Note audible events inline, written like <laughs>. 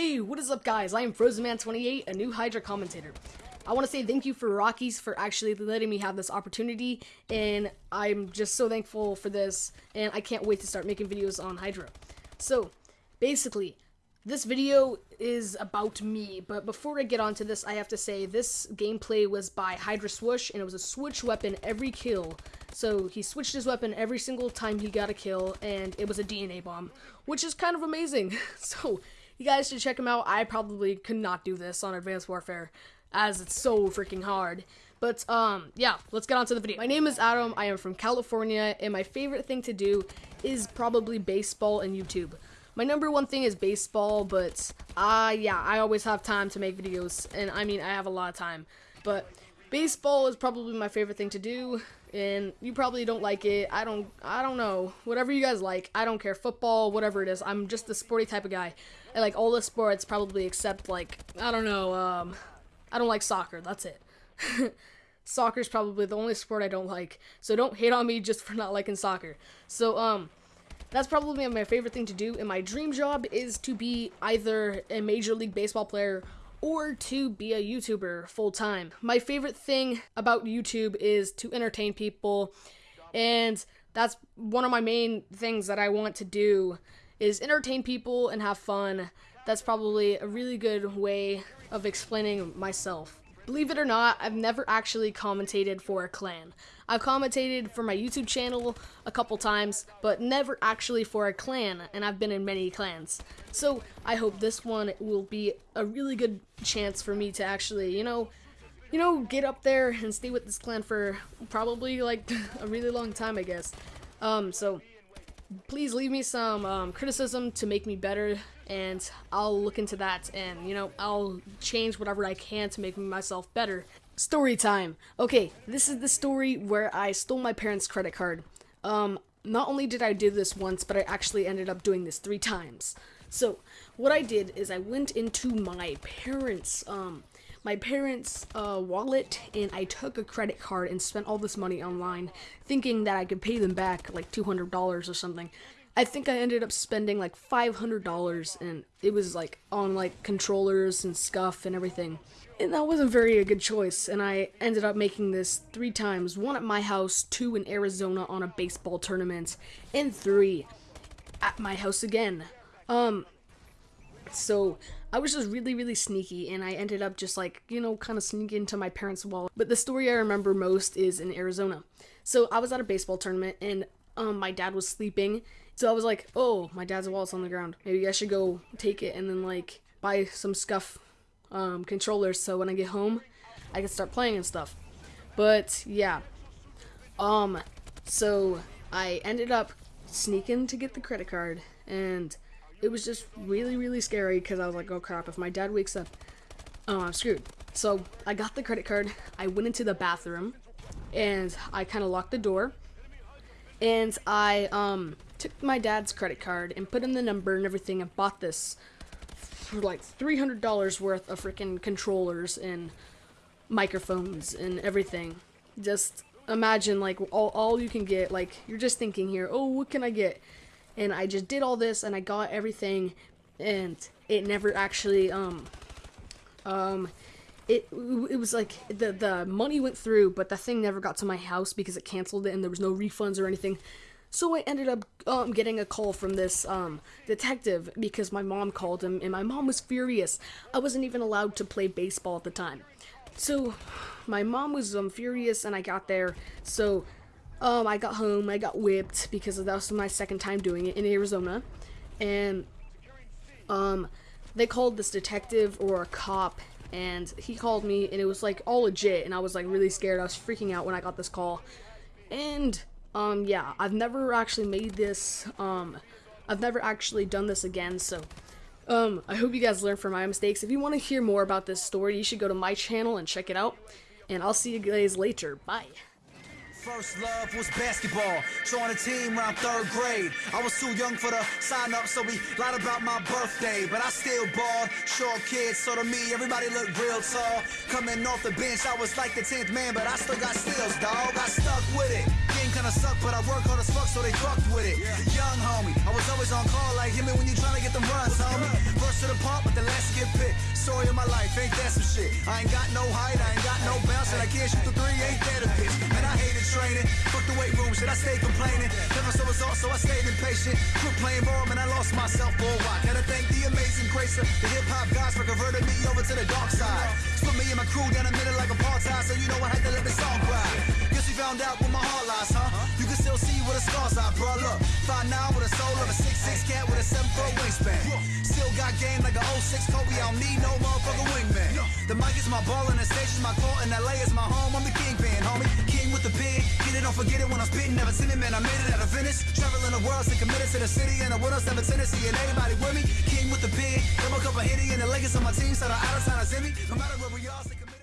Hey, what is up guys? I am FrozenMan28, a new Hydra commentator. I want to say thank you for Rockies for actually letting me have this opportunity, and I'm just so thankful for this, and I can't wait to start making videos on Hydra. So, basically, this video is about me, but before I get onto this, I have to say this gameplay was by Hydra Swoosh, and it was a switch weapon every kill. So he switched his weapon every single time he got a kill, and it was a DNA bomb, which is kind of amazing. <laughs> so you guys should check him out. I probably could not do this on Advanced Warfare, as it's so freaking hard. But, um, yeah, let's get on to the video. My name is Adam, I am from California, and my favorite thing to do is probably baseball and YouTube. My number one thing is baseball, but, uh, yeah, I always have time to make videos, and I mean, I have a lot of time. But, baseball is probably my favorite thing to do, and you probably don't like it. I don't I don't know. Whatever you guys like. I don't care. Football, whatever it is. I'm just the sporty type of guy. I like all the sports probably except like I don't know, um I don't like soccer. That's it. <laughs> Soccer's probably the only sport I don't like. So don't hate on me just for not liking soccer. So um that's probably my favorite thing to do and my dream job is to be either a major league baseball player or to be a YouTuber full time. My favorite thing about YouTube is to entertain people, and that's one of my main things that I want to do is entertain people and have fun. That's probably a really good way of explaining myself. Believe it or not, I've never actually commentated for a clan. I've commentated for my YouTube channel a couple times, but never actually for a clan, and I've been in many clans. So I hope this one will be a really good chance for me to actually, you know, you know, get up there and stay with this clan for probably like <laughs> a really long time, I guess. Um, so please leave me some um, criticism to make me better and I'll look into that and you know I'll change whatever I can to make myself better. Story time. Okay, this is the story where I stole my parents' credit card. Um, not only did I do this once, but I actually ended up doing this three times. So, what I did is I went into my parents' um my parents' uh, wallet and I took a credit card and spent all this money online, thinking that I could pay them back like two hundred dollars or something. I think I ended up spending like $500 and it was like on like controllers and Scuf and everything. And that wasn't very a good choice and I ended up making this three times. One at my house, two in Arizona on a baseball tournament, and three at my house again. Um so I was just really, really sneaky, and I ended up just like, you know, kind of sneaking into my parents' wallet. But the story I remember most is in Arizona. So I was at a baseball tournament, and um, my dad was sleeping, so I was like, oh, my dad's wallet's on the ground. Maybe I should go take it and then like buy some Scuf um, controllers so when I get home, I can start playing and stuff. But yeah, um, so I ended up sneaking to get the credit card and it was just really really scary because I was like, oh crap, if my dad wakes up, oh I'm screwed. So I got the credit card. I went into the bathroom and I kind of locked the door and I um took my dad's credit card and put in the number and everything and bought this for like $300 worth of freaking controllers and microphones and everything. Just imagine like all, all you can get, like you're just thinking here, oh, what can I get? And I just did all this and I got everything and it never actually, um, um, it, it was like the, the money went through, but the thing never got to my house because it canceled it and there was no refunds or anything. So I ended up um, getting a call from this um, detective because my mom called him, and my mom was furious. I wasn't even allowed to play baseball at the time. So my mom was um, furious, and I got there. So um, I got home, I got whipped because that was my second time doing it in Arizona. And um, they called this detective or a cop, and he called me, and it was like all legit, and I was like really scared. I was freaking out when I got this call. And um, yeah, I've never actually made this, um, I've never actually done this again, so, um, I hope you guys learn from my mistakes. If you want to hear more about this story, you should go to my channel and check it out, and I'll see you guys later. Bye. First love was basketball. Joined a team around third grade. I was too young for the sign up, so we lied about my birthday. But I still balled. Short kid, so to me, everybody looked real tall. Coming off the bench, I was like the 10th man, but I still got steals, dog. I stuck with it. kinda suck, but I work hard as fuck, so they fucked with it. Young homie, I was always on call like him when you tryna get them runs, homie. First to the park, but the last to get picked. Story of my life, ain't that some shit? I ain't got no height, I ain't got no bounce, and I can't shoot the three, ain't that a bitch? Training, fuck the weight room, shit, I stayed complaining. Never saw results, so I stayed impatient. Quit playing ball, man, I lost myself for a while. Gotta thank the amazing grace of the hip hop gods for converting me over to the dark side. Split me and my crew down the middle like apartheid, so you know I had to let the song cry. Guess we found out where my heart lies, huh? You can still see where the scars are, bro. Look, 5'9 with a soul of a 6'6 cat with a 7 foot wingspan. Still got game like a 06 Kobe, I don't need no motherfucking wingman. The mic is my ball and the station's my court, and LA is my home. I'm the kingpin, homie. King with the pig. Get it, don't forget it when I'm spitting. Never seen it, man. I made it out of Venice. Traveling the world, stay committed to the city, and the winners have a tendency, and everybody with me. King with the pig. Double cup of hitty, and the Lakers on my team, so the out of town is in me. No matter where we are.